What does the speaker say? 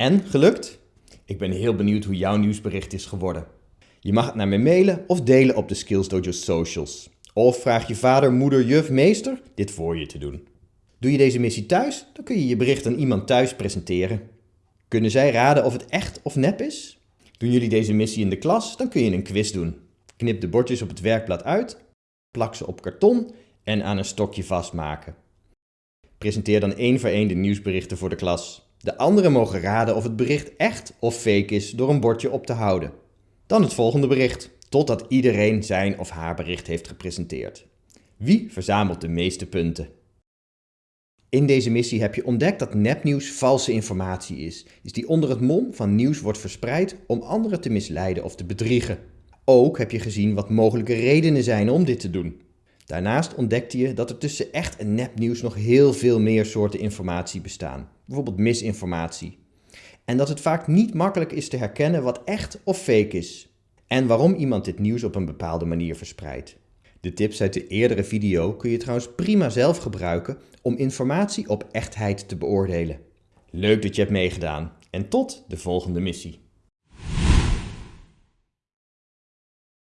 En, gelukt? Ik ben heel benieuwd hoe jouw nieuwsbericht is geworden. Je mag het naar me mailen of delen op de Skills Dojo socials. Of vraag je vader, moeder, juf, meester dit voor je te doen. Doe je deze missie thuis, dan kun je je bericht aan iemand thuis presenteren. Kunnen zij raden of het echt of nep is? Doen jullie deze missie in de klas, dan kun je een quiz doen. Knip de bordjes op het werkblad uit, plak ze op karton en aan een stokje vastmaken. Presenteer dan één voor één de nieuwsberichten voor de klas. De anderen mogen raden of het bericht echt of fake is door een bordje op te houden. Dan het volgende bericht, totdat iedereen zijn of haar bericht heeft gepresenteerd. Wie verzamelt de meeste punten? In deze missie heb je ontdekt dat nepnieuws valse informatie is, is die onder het mom van nieuws wordt verspreid om anderen te misleiden of te bedriegen. Ook heb je gezien wat mogelijke redenen zijn om dit te doen. Daarnaast ontdekte je dat er tussen echt en nepnieuws nog heel veel meer soorten informatie bestaan, bijvoorbeeld misinformatie. En dat het vaak niet makkelijk is te herkennen wat echt of fake is. En waarom iemand dit nieuws op een bepaalde manier verspreidt. De tips uit de eerdere video kun je trouwens prima zelf gebruiken om informatie op echtheid te beoordelen. Leuk dat je hebt meegedaan en tot de volgende missie.